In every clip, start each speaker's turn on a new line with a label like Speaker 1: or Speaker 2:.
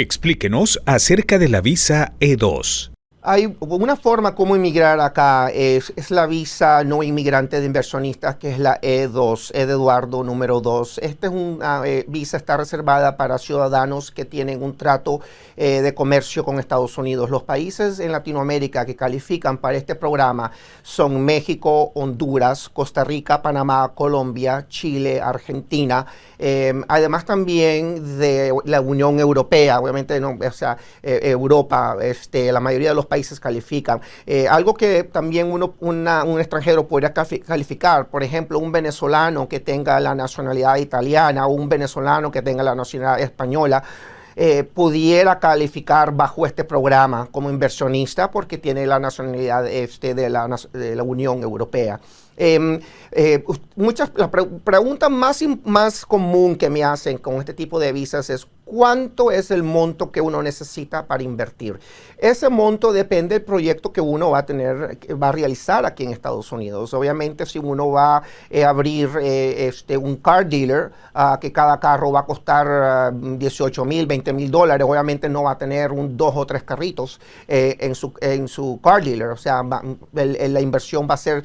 Speaker 1: Explíquenos acerca de la visa E2.
Speaker 2: Hay una forma como inmigrar acá, es, la visa no inmigrante de inversionistas, que es la E2, E de Eduardo número 2. Esta es una eh, visa, está reservada para ciudadanos que tienen un trato eh, de comercio con Estados Unidos. Los países en Latinoamérica que califican para este programa son México, Honduras, Costa Rica, Panamá, Colombia, Chile, Argentina, em, además también de la Unión Europea, obviamente no, o sea, eh, Europa, este, la mayoría de los países califican. Eh, algo que también uno, un extranjero podría calificar, por ejemplo, un venezolano que tenga la nacionalidad italiana o un venezolano que tenga la nacionalidad española, eh, pudiera calificar bajo este programa como inversionista porque tiene la nacionalidad este de, la, de la Unión Europea. Em, eh, muchas, la pregunta más, más común que me hacen con este tipo de visas es cuánto es el monto que uno necesita para invertir. Ese monto depende del proyecto que uno va a tener, va a realizar aquí en Estados Unidos. Obviamente, si uno va a eh, abrir eh, este, un car dealer, uh, que cada carro va a costar 18 mil, 20 mil dólares, obviamente no va a tener un dos o tres carritos en, su, en su car dealer. O sea, la inversión va a ser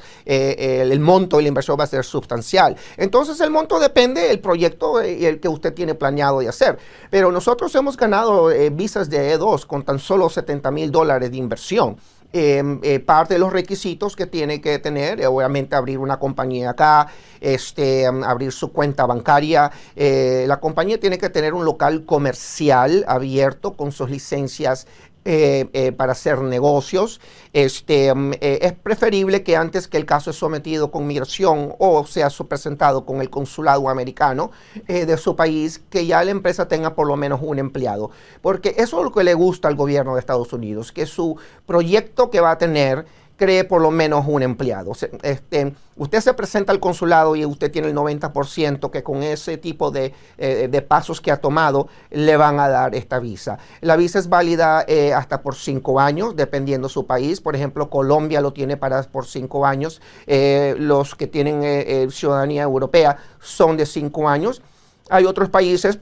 Speaker 2: el, monto y la inversión va a ser sustancial. Entonces el monto depende del proyecto y el que usted tiene planeado de hacer. Pero nosotros hemos ganado eh, visas de E2 con tan solo 70 mil dólares de inversión. Em, eh, parte de los requisitos que tiene que tener, eh, obviamente abrir una compañía acá, este, em, abrir su cuenta bancaria. la compañía tiene que tener un local comercial abierto con sus licencias eh, eh, para hacer negocios. Este, mm, eh, es preferible que antes que el caso es sometido con migración o sea presentado con el consulado americano de su país, que ya la empresa tenga por lo menos un empleado. Porque eso es lo que le gusta al gobierno de Estados Unidos, que su proyecto que va a tener cree por lo menos un empleado. Este, usted se presenta al consulado y usted tiene el 90% que con ese tipo de, eh, de, pasos que ha tomado le van a dar esta visa. La visa es válida eh, hasta por cinco años, dependiendo su país. Por ejemplo, Colombia lo tiene para por cinco años. Eh, los que tienen ciudadanía europea son de cinco años. Hay otros países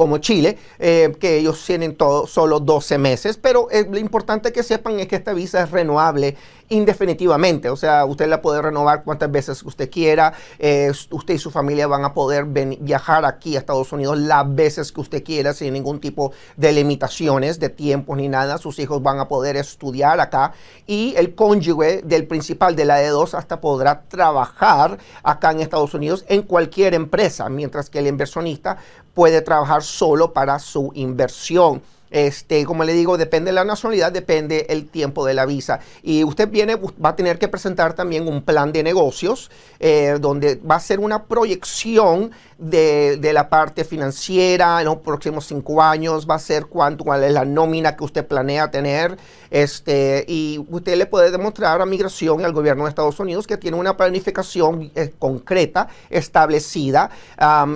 Speaker 2: como Chile, eh, que ellos tienen todo, solo 12 meses, pero eh, lo importante que sepan es que esta visa es renovable indefinitivamente, o sea, usted la puede renovar cuantas veces usted quiera, eh, usted y su familia van a poder viajar aquí a Estados Unidos las veces que usted quiera sin ningún tipo de limitaciones de tiempo ni nada, sus hijos van a poder estudiar acá y el cónyuge del principal de la E2 hasta podrá trabajar acá en Estados Unidos en cualquier empresa, mientras que el inversionista puede trabajar solo para su inversión. Este, como le digo, depende de la nacionalidad, depende el tiempo de la visa. Y usted viene, va a tener que presentar también un plan de negocios, eh, donde va a ser una proyección de, la parte financiera en los próximos cinco años, va a ser cuánto, cuál es la nómina que usted planea tener, este, y usted le puede demostrar a Migración y al gobierno de Estados Unidos que tiene una planificación eh, concreta, establecida.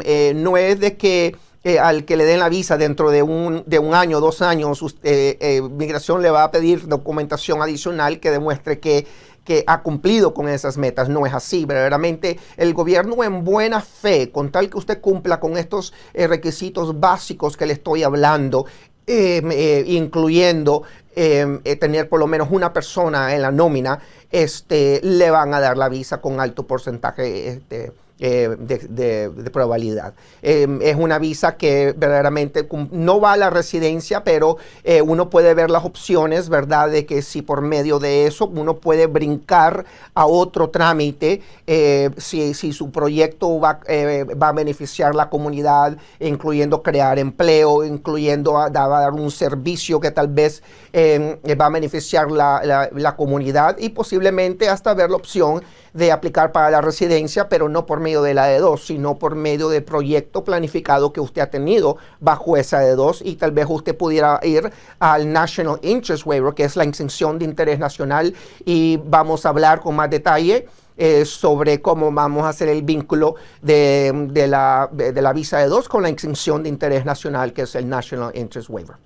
Speaker 2: Eh, no es de que al que le den la visa dentro de un, de un año, dos años, eh, eh, migración le va a pedir documentación adicional que demuestre que, que ha cumplido con esas metas. No es así, verdaderamente el gobierno en buena fe, con tal que usted cumpla con estos eh, requisitos básicos que le estoy hablando, incluyendo tener por lo menos una persona en la nómina, este, le van a dar la visa con alto porcentaje este, eh, de, probabilidad. Em, es una visa que verdaderamente no va a la residencia, pero eh, uno puede ver las opciones, ¿verdad? De que si por medio de eso uno puede brincar a otro trámite, eh, si, si, su proyecto va, va, a beneficiar la comunidad, incluyendo crear empleo, incluyendo a, dar un servicio que tal vez em, va a beneficiar la, la, comunidad y posiblemente hasta ver la opción de aplicar para la residencia, pero no por medio de la E2, sino por medio del proyecto planificado que usted ha tenido bajo esa E2 y tal vez usted pudiera ir al National Interest Waiver, que es la exención de interés nacional y vamos a hablar con más detalle eh, sobre cómo vamos a hacer el vínculo de, la, de la visa E2 con la exención de interés nacional, que es el National Interest Waiver.